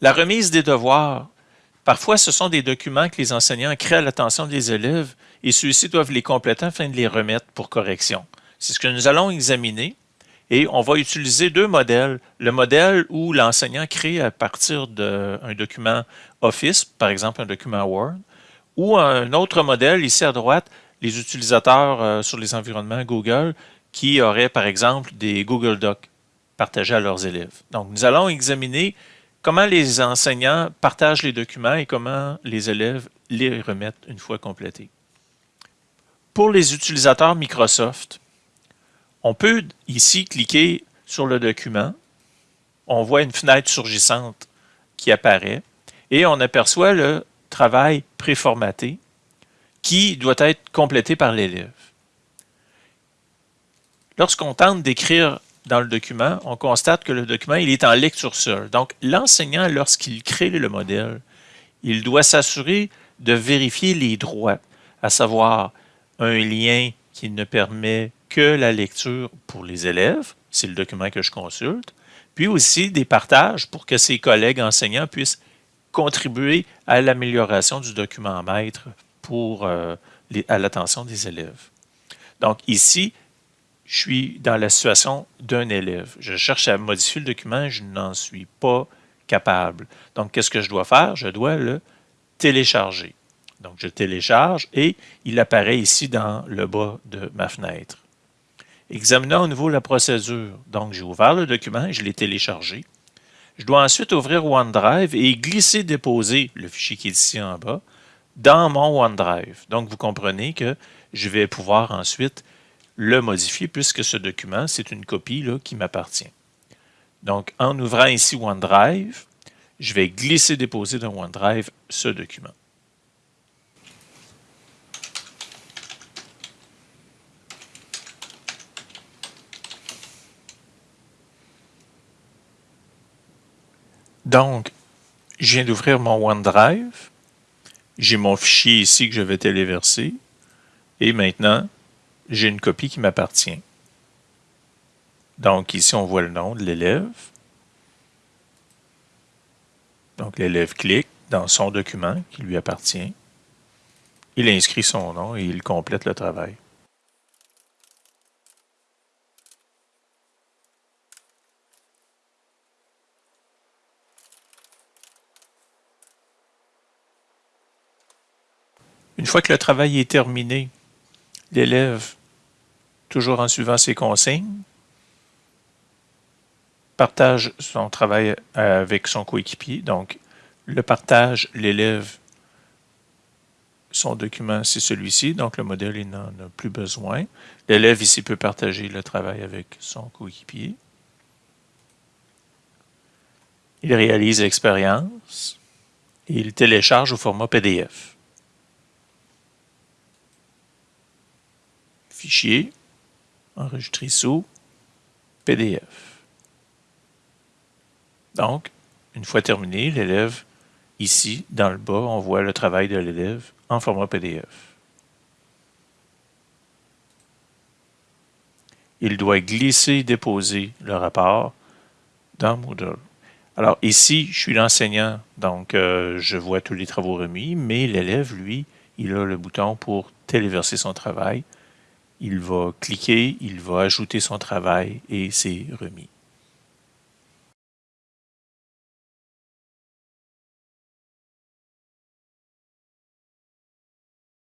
La remise des devoirs. Parfois, ce sont des documents que les enseignants créent à l'attention des élèves et ceux-ci doivent les compléter afin de les remettre pour correction. C'est ce que nous allons examiner et on va utiliser deux modèles. Le modèle où l'enseignant crée à partir d'un document Office, par exemple un document Word, ou un autre modèle, ici à droite, les utilisateurs euh, sur les environnements Google qui auraient par exemple des Google Docs partagés à leurs élèves. Donc nous allons examiner comment les enseignants partagent les documents et comment les élèves les remettent une fois complétés. Pour les utilisateurs Microsoft, on peut ici cliquer sur le document. On voit une fenêtre surgissante qui apparaît et on aperçoit le travail préformaté qui doit être complété par l'élève. Lorsqu'on tente d'écrire dans le document, on constate que le document il est en lecture seule. Donc, l'enseignant, lorsqu'il crée le modèle, il doit s'assurer de vérifier les droits, à savoir un lien qui ne permet que la lecture pour les élèves, c'est le document que je consulte, puis aussi des partages pour que ses collègues enseignants puissent contribuer à l'amélioration du document maître pour, euh, à l'attention des élèves. Donc ici, je suis dans la situation d'un élève. Je cherche à modifier le document, je n'en suis pas capable. Donc, qu'est-ce que je dois faire? Je dois le télécharger. Donc, je télécharge et il apparaît ici dans le bas de ma fenêtre. Examinons au nouveau la procédure. Donc, j'ai ouvert le document je l'ai téléchargé. Je dois ensuite ouvrir OneDrive et glisser-déposer le fichier qui est ici en bas dans mon OneDrive. Donc, vous comprenez que je vais pouvoir ensuite le modifier puisque ce document, c'est une copie qui m'appartient. Donc, en ouvrant ici OneDrive, je vais glisser-déposer dans OneDrive ce document. Donc, je viens d'ouvrir mon OneDrive. J'ai mon fichier ici que je vais téléverser. Et maintenant, j'ai une copie qui m'appartient. Donc ici, on voit le nom de l'élève. Donc l'élève clique dans son document qui lui appartient. Il inscrit son nom et il complète le travail. Une fois que le travail est terminé, l'élève toujours en suivant ses consignes, partage son travail avec son coéquipier. Donc, le partage, l'élève, son document, c'est celui-ci. Donc, le modèle, il n'en a plus besoin. L'élève, ici, peut partager le travail avec son coéquipier. Il réalise l'expérience et il télécharge au format PDF. Fichier, enregistrer sous PDF. Donc, une fois terminé, l'élève, ici, dans le bas, on voit le travail de l'élève en format PDF. Il doit glisser déposer le rapport dans Moodle. Alors ici, je suis l'enseignant, donc euh, je vois tous les travaux remis, mais l'élève, lui, il a le bouton pour téléverser son travail il va cliquer, il va ajouter son travail et c'est remis.